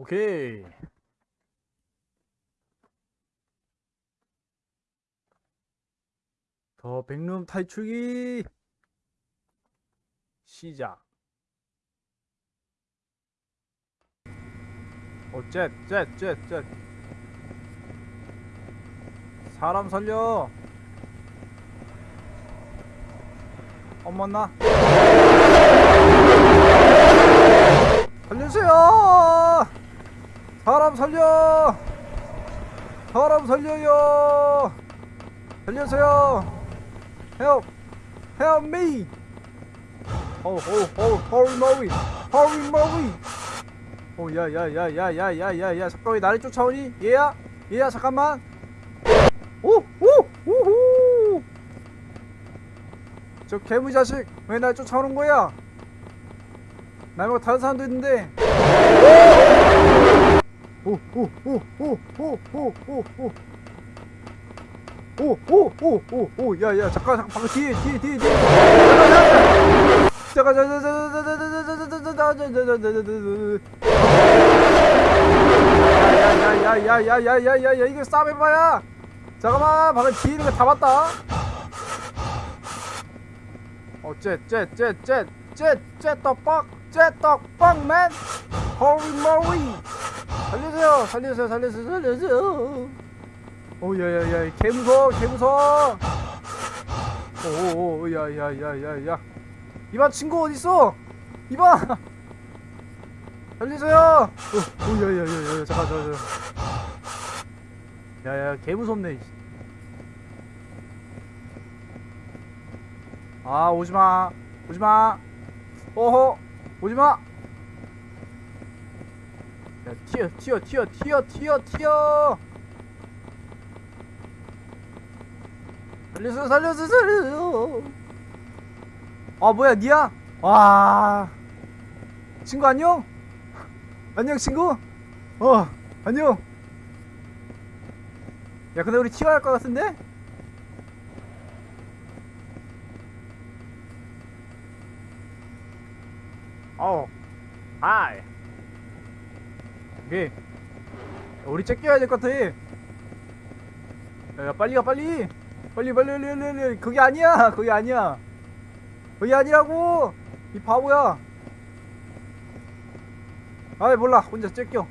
오케이. 더 백룸 탈출기 시작. 어, jet, jet. 사람 살려. 어머나. 살려주세요. 사람 살려. 사람 살려요. 살려주세요. Help, help me. Oh, oh, oh, hurry, Murray, hurry, Murray. 오, 야, 야, 야, 야, 야, 야, 야, 야, 잠깐 왜 나를 쫓아오니? 얘야, 얘야, 잠깐만. 오, 오, 우후. 저 개무 자식, 왜 날 쫓아오는 거야? 날 말고 다른 사람도 있는데. 오, 오, 오, 오, 오, 오, 오, 오. 오, 오, 오, 오, 오, 야, 야, 잠깐, 잠깐, 방금 뒤에, 뒤에, 뒤에, 뒤에. 잠깐, 잠깐, 잠깐, 잠깐, 잠깐, 잠깐, 잠깐, 잠깐, 잠깐, 잠깐, 잠깐, 잠깐. 야야야야야야야야야야 이거 싸움 해봐야 잠깐만 방금 뒤에 있는 거다 봤다 어쟤쟤쟤쟤쟤쟤 떡밥 쟤 떡밥 맨 호리 모리 살려주세요 살려주세요 살려주세요 살려주세요 오 야야야 개 무서워 개 무서워 오오오 야야야야야 이봐 친구 어딨어 이봐 살리세요! 오, 오, 야, 야, 야, 야, 잠깐, 잠깐, 잠깐. 야, 야, 개 무섭네. 이씨. 아, 오지 마, 오지 마. 오호, 오지 마. 야, 튀어, 튀어, 튀어, 튀어, 튀어, 튀어. 살려주세요, 살려주세요, 살려주세요. 아, 뭐야, 니야? 와. 친구 안녕? 안녕 친구 어 안녕 야 근데 우리 튀어야 할 것 같은데 어 하이 오케이 우리 째껴야 될 것 같아. 야, 야 빨리 가 빨리. 빨리 빨리 빨리 빨리 빨리. 그게 아니야 그게 아니야. 그게 아니라고 이 바보야. 아이 몰라. 혼자 째껴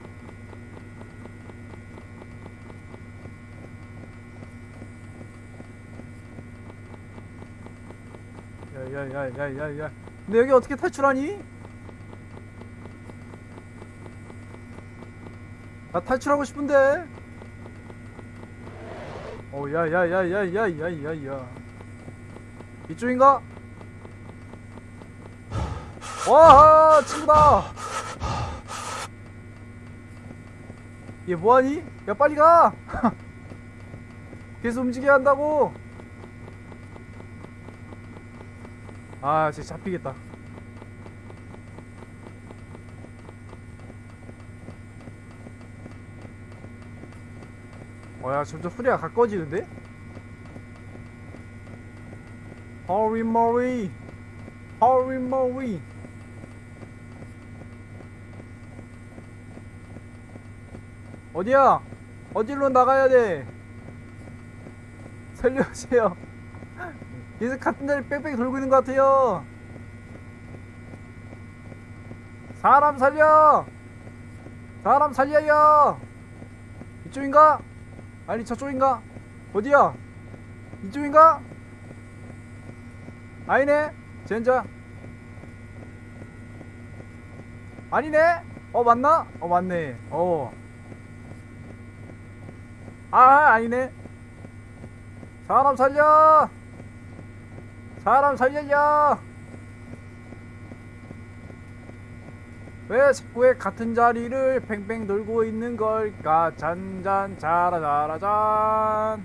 야야야야야야. 근데 여기 어떻게 탈출하니? 나 탈출하고 싶은데 어 야야야야야야야야 이쪽인가? 와 친구다 얘 뭐하니? 야 빨리 가! 계속 움직여야 한다고! 아 진짜 잡히겠다 어야 점점 소리가 가까워지는데? Hurry Murray Hurry Murray 어디야? 어디로 나가야 돼? 살려주세요. 계속 같은 데를 뺑뺑 돌고 있는 것 같아요. 사람 살려! 사람 살려요! 이쪽인가? 아니 저쪽인가? 어디야? 이쪽인가? 아니네? 젠자 아니네? 어 맞나? 어 맞네 어 아 아니네 사람 살려 사람 살려요 왜 자꾸 왜 같은 자리를 팽팽 돌고 있는 걸까 잔잔 자라자라잔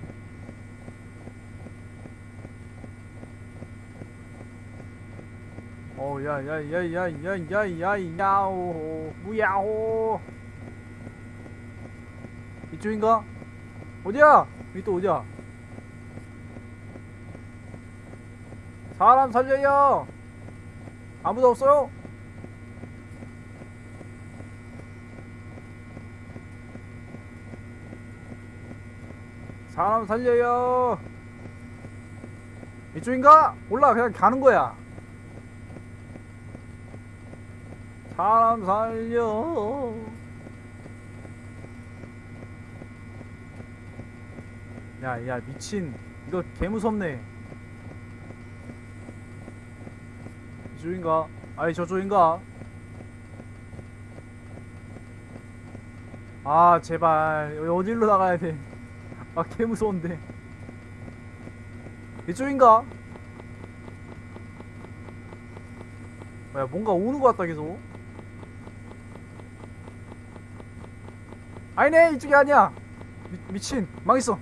오 야야야야야야야야오 무야호 이쪽인가? 어디야? 또 어디야? 사람 살려요! 아무도 없어요? 사람 살려요 이쪽인가? 몰라 그냥 가는 거야 사람 살려 야 야 미친 이거 개무섭네 이쪽인가? 아니 저쪽인가? 아 제발 여기 어디로 나가야 돼? 아 개무서운데. 이쪽인가? 야 뭔가 오는 것 같다 계속. 아니네 이쪽이 아니야. 미, 미친 망했어.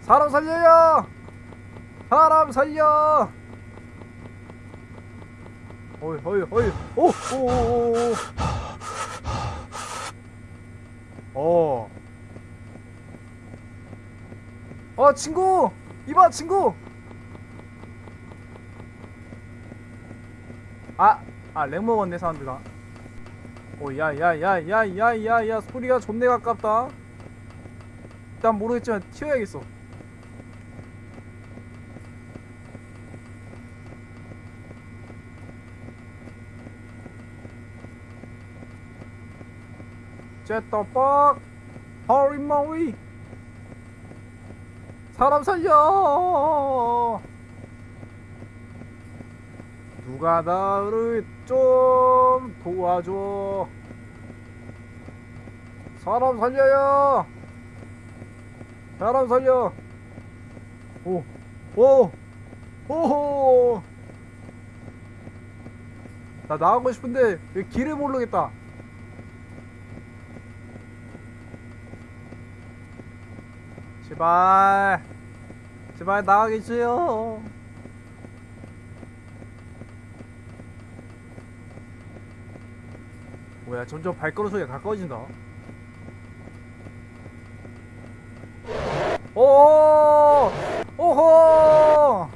사람 살려요! 사람 살려! 어이 어이 어이. 오오오오 어. 어 친구! 이봐 친구! 아아렉 먹었네 사람들아 오야야야야야야야 소리가 존내 가깝다. 일단 모르겠지만 튀어야겠어. jet떡 허리 머리 사람 살려. 누가 나를 좀 도와줘. 사람 살려요. 사람 살려. 오 오, 오호. 나 나가고 싶은데 왜 길을 모르겠다 제발 제발 나가겠어요 뭐야 점점 발걸음 소리가 가까워진다 오 오호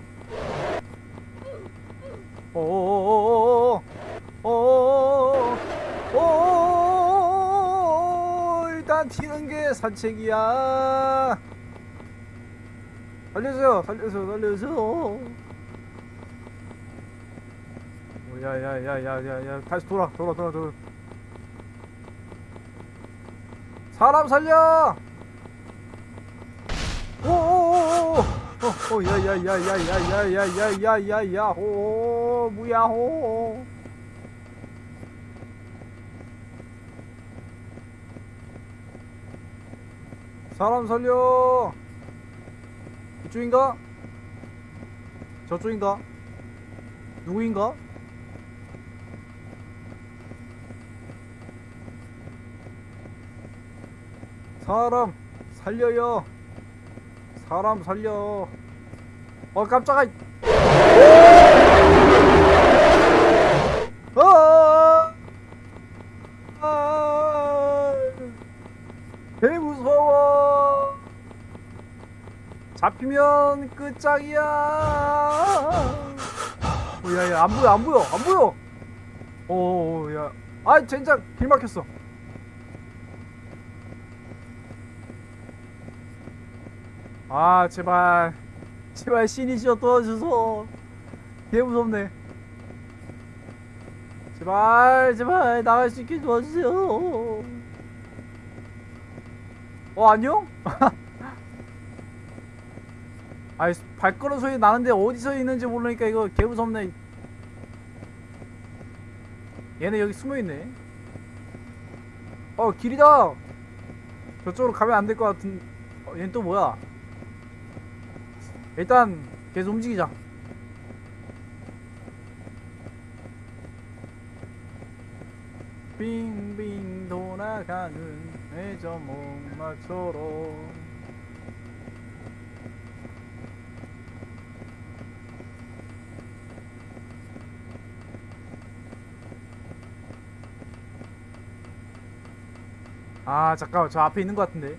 오오오오오오오오오 일단 튀는 게 산책이야 살려줘요 살려줘 살려줘 야야야야야야 다시 돌아 돌아 돌아 돌아 사람 살려 오오오오오 오 야야야야야야야야야야야 오 무야호 사람 살려 이쪽인가? 저쪽인가? 누구인가? 사람 살려요 사람 살려 어 깜짝아 아! 아! 개 무서워 잡히면 끝장이야. 어, 야야 안 보여 안 보여 안 보여. 오야 아 젠장 길 막혔어. 아 제발. 제발 신이시여 도와주소 개 무섭네. 제발 제발 나갈 수 있게 도와주세요. 어 안녕? 아이 발걸음 소리 나는데 어디서 있는지 모르니까 이거 개 무섭네. 얘네 여기 숨어있네. 어 길이다! 저쪽으로 가면 안 될 것 같은 어, 얘는 또 뭐야? 일단 계속 움직이자. 빙빙 돌아가는 회전 목마처럼 아 잠깐만 저 앞에 있는 것 같은데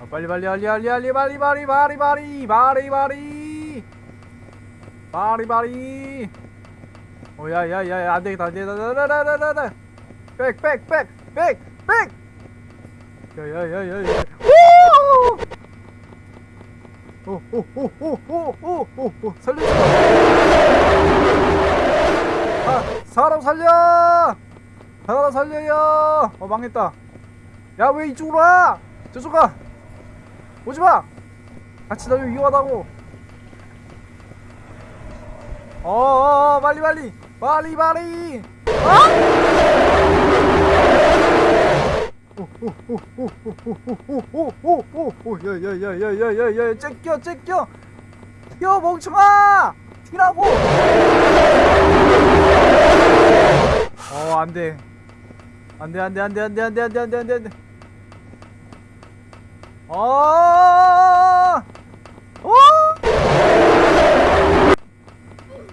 아, 빨리 빨리 빨리 빨리 빨리 빨리 빨리 빨리 빨리 빨리 빨리 빨리 빨리 오야야야야 안되겠다 안되겠다 나나나나나 백백백백백 야야야야야 오오오오오오오오 살려줘 아 사람 살려 사람 살려요 어 망했다 야 왜 이쪽으로 와 저쪽 가 오지마 같이 다니면 위험하다고 어어 빨리 빨리 빨리 빨리 오오오오오오오오오오오 야야야야야야야 째껴 째껴 튀어 멍청아 튀라고 어 안돼 안돼 안돼 안돼 안돼 안돼 안돼 안돼 안돼 안돼 아 어!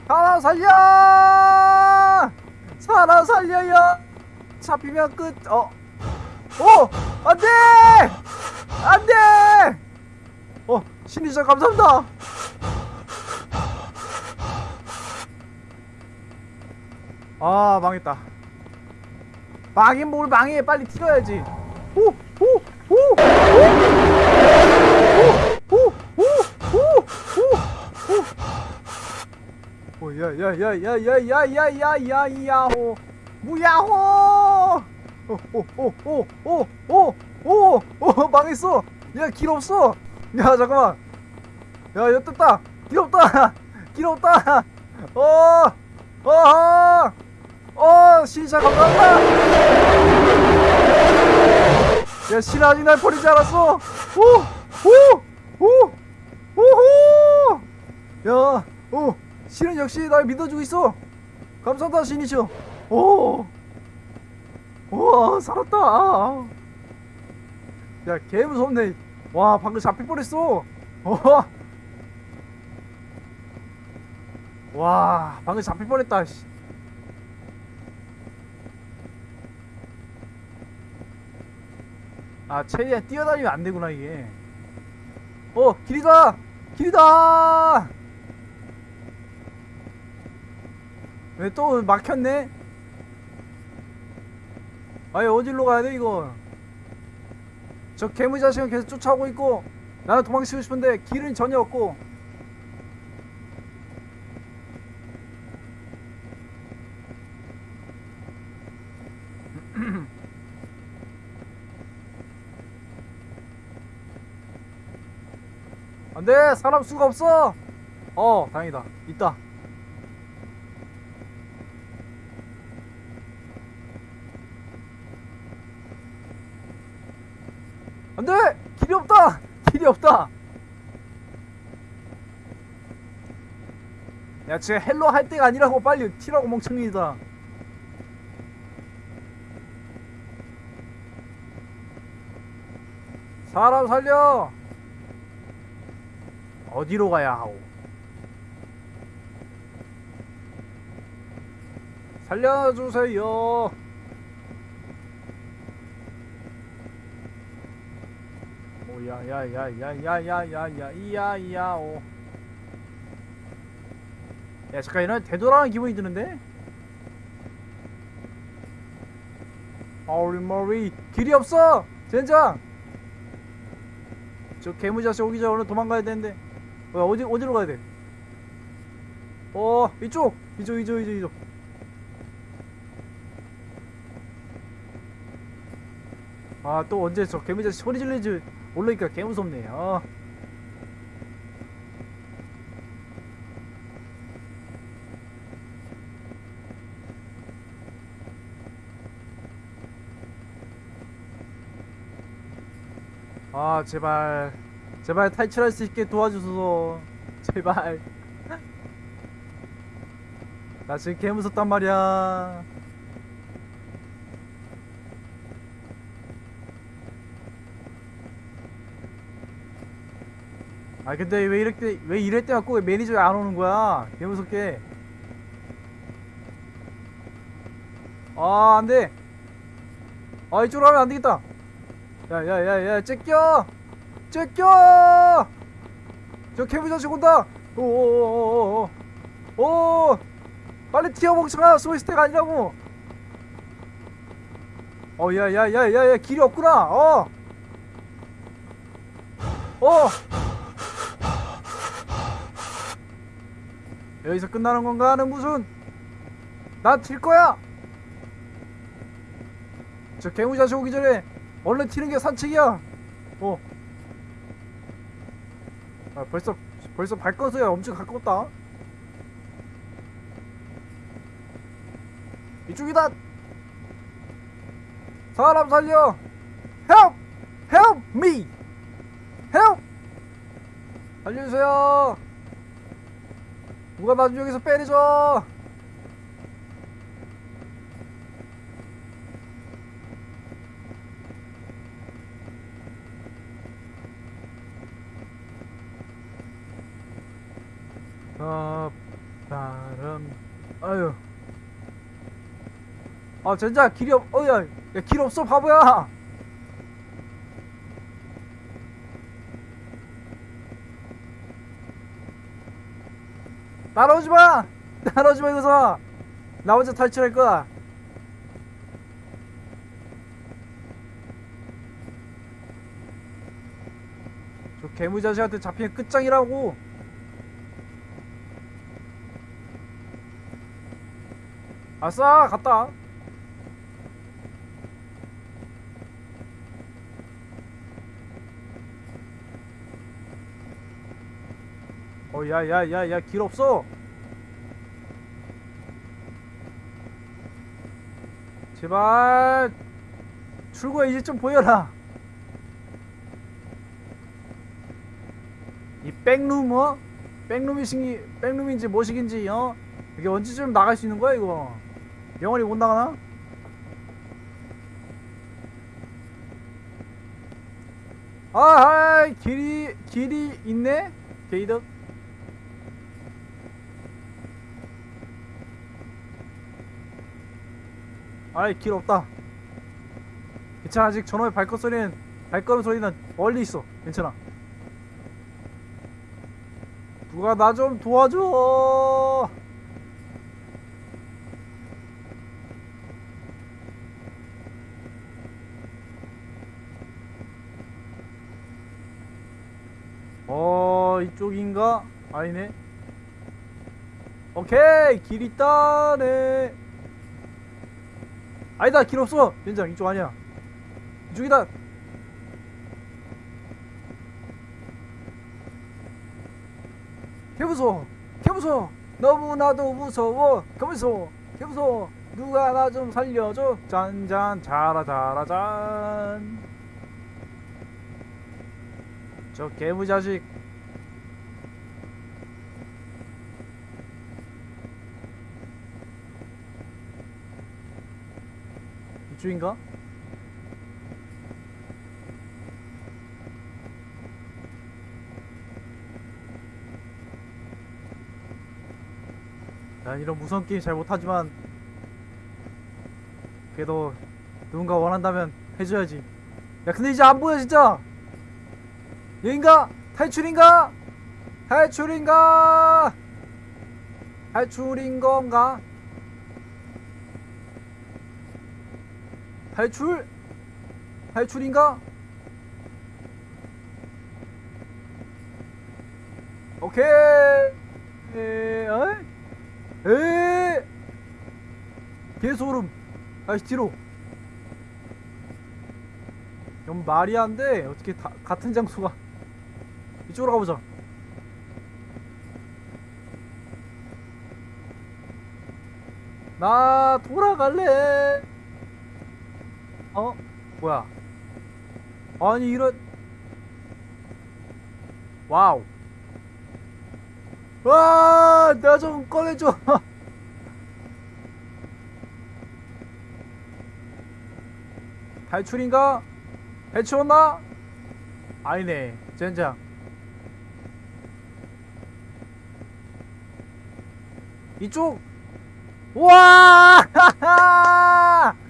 사람 살려 사람 살려요 잡히면 끝 어. 오! 안돼! 안돼! 어, 신이자 감사합니다. 아, 망했다. 망인 뭘 망해. 빨리 튀어야지. 오! 오! 오! 오! 오! 오! 오! 오! 오! 오! 야, 야, 야, 야, 야, 야, 야, 야, 야, 야호. 무야호! 오오오오오오오 오, 망했어 야길 없어 야 잠깐만 야여 떴다 길 없다 길 없다 어 어 어 신사 감사합니다. 야신 아직 날 버리지 않았어. 오오오 오호 야오 신은 역시 날 믿어주고 있어. 감사합니다 신이시여. 오 우와 살았다. 야 개 무섭네. 와 방금 잡힐 뻔했어. 어. 와 방금 잡힐 뻔했다 아 최대한 뛰어다니면 안되구나 이게. 어 길이다! 길이다! 왜 또 막혔네? 아니 어디로 가야 돼 이거 저 개미 자식은 계속 쫓아오고 있고 나는 도망치고 싶은데 길은 전혀 없고 안돼 사람 수가 없어. 어 다행이다. 있다. 안돼! 길이 없다! 길이 없다! 야 지금 헬로 할 때가 아니라고 빨리 튀라고 멍청이다 사람 살려 어디로 가야 하오? 살려주세요. 오야야야야야야야야 이야이야오. 야 잠깐 이런 되돌아가는 기분이 드는데? 아우리 머리 길이 없어 젠장. 저 개무자식 오기 전에 오늘 도망가야 되는데 어, 어디 어디로 가야 돼? 어 이쪽 이쪽 이쪽 이쪽 이쪽 아 또 언제 저 개무자식 소리 질리지 올라니까 개 무섭네 어. 아 제발 제발 탈출할 수 있게 도와주소서. 제발. 나 지금 개 무섭단 말이야. 아 근데 왜 이렇게 왜 이럴 때 갖고 왜 매니저가 안 오는 거야? 개 무섭게. 아 안돼. 아 이쪽으로 하면 안 되겠다. 야야야야 째껴 째껴! 저 개무 자식 온다! 오오오오오 오 빨리 튀어 멍청아 소이스택 아니라고! 어 야야야야야 길이 없구나! 어! 어! 여기서 끝나는 건가 하는 무슨? 나튈 거야! 저 개무자식 오기 전에 얼른 튀는 게 산책이야! 어 아, 벌써 벌써 발거서야 엄청 가까웠다. 이쪽이다. 사람 살려. Help! Help me! Help! 살려주세요. 누가 나좀 여기서 빼내줘 아 바람 아유 아 진짜 길이 없 어야 야 길 없어 바보야 따라오지 마! 따라오지 마, 이거서! 나 혼자 탈출할 거야. 저 개무자식한테 잡히면 끝장이라고! 아싸! 갔다! 어, 야, 야, 야, 야, 길 없어! 제발! 출구에 이제 좀 보여라! 이 백룸, 어? 백룸이신지, 백룸인지 뭐시긴지, 어? 이게 언제쯤 나갈 수 있는 거야, 이거? 영원히 못 나가나? 아, 아, 길이, 길이 있네? 게이득? 아이 길 없다. 괜찮아 아직 저놈의 발걸음 소리는 발걸음 소리는 멀리 있어. 괜찮아. 누가 나 좀 도와줘! 어 이쪽인가? 아니네. 오케이 길 있다네 아니다 길 없어. 연장 이쪽 아니야. 이쪽이다. 개무서워. 개무서워. 너무나도 무서워. 개무서워. 개무서워. 누가 나 좀 살려줘. 짠짠 자라 자라 짠. 저 개무자식 이쪽인가? 난 이런 무서운 게임 잘 못하지만 그래도 누군가 원한다면 해줘야지 야 근데 이제 안 보여 진짜 여긴가? 탈출인가? 탈출인가? 탈출인 건가? 탈출? 탈출인가? 오케이. 에, 어이? 에 개소름. 다시 뒤로. 이건 말이 안 돼. 어떻게 다, 같은 장소가. 이쪽으로 가보자. 나 돌아갈래 어? 뭐야 아니 이런 와우 와, 나 좀 꺼내줘. 탈출인가? 해치웠나? 아니네, 젠장. 이쪽. 와!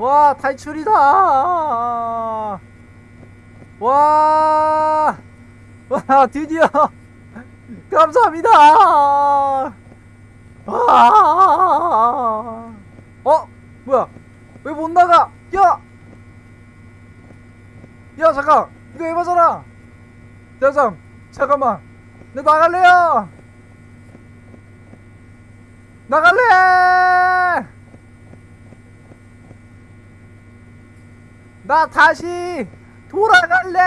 와, 탈출이다. 와! 와, 드디어. 감사합니다. 아! 어? 뭐야? 왜 못 나가? 야! 야 잠깐! 이거 에바잖아! 대장 잠깐만 내 나갈래요 나갈래 나 다시 돌아갈래